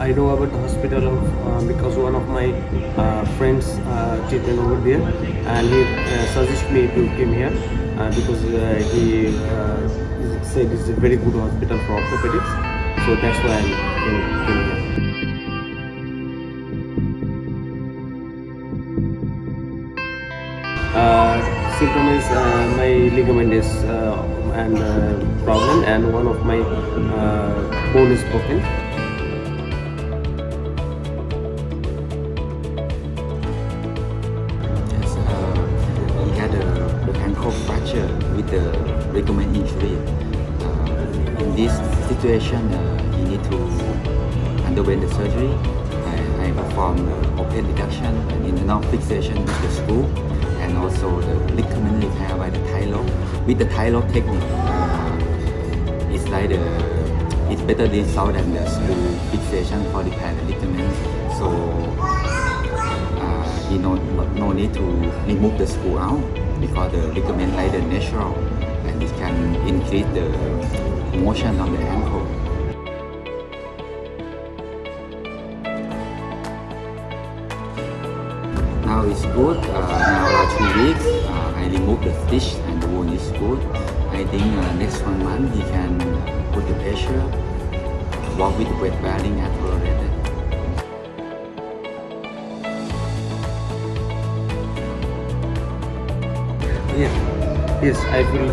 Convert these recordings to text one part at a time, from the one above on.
I know about the hospital of, uh, because one of my uh, friends uh, treated over there and he uh, suggested me to come here uh, because uh, he said it's a very good hospital for orthopedics. So that's why I came, came here. Symptom is my ligament is and problem and one of my bone is broken. Ligament injury. Uh, in this situation, uh, need to underwent the surgery. I, I performed uh, open reduction and internal fixation with the screw and also the ligament repair by the lock. With the lock technique, uh, it's like the it's better result than the screw fixation for repair the ligament. So uh, he no, no, need to remove the screw out because the ligament like the natural it can increase the motion on the ankle. Now it's good. Uh, now two weeks. Uh, I remove the stitch and the wound is good. I think uh, next one month he can put the pressure, walk with weight bearing and tolerated. Yeah. Yes, I feel a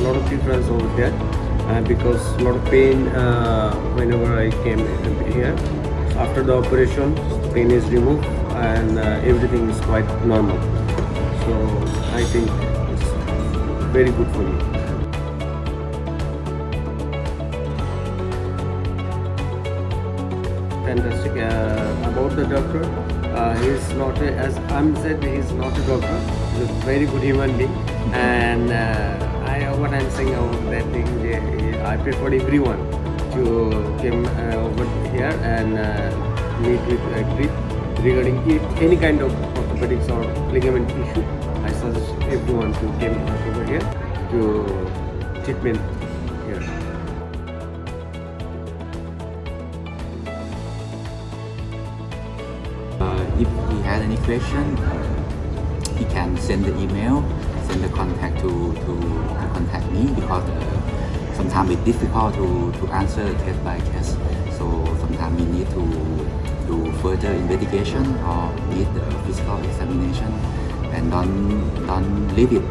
lot of difference over there uh, because a lot of pain uh, whenever I came here. After the operation, pain is removed and uh, everything is quite normal. So I think it's very good for me. Fantastic uh, about the doctor. Uh, he's not a, as I'm said he's not a doctor. He's a very good human being, and uh, I what I'm saying about that thing. I prefer everyone to come over here and meet with a grip regarding any kind of orthopedics or ligament issue. I suggest everyone to come over here to treatment if he has any question, uh, he can send the email, send the contact to, to, to contact me because uh, sometimes it's difficult to, to answer case by case. So sometimes we need to do further investigation or need the physical examination and don't don't leave it,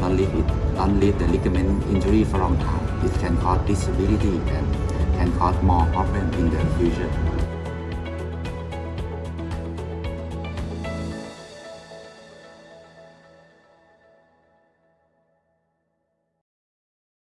don't leave it, don't leave the ligament injury for long time. It can cause disability and can cause more problem in the future.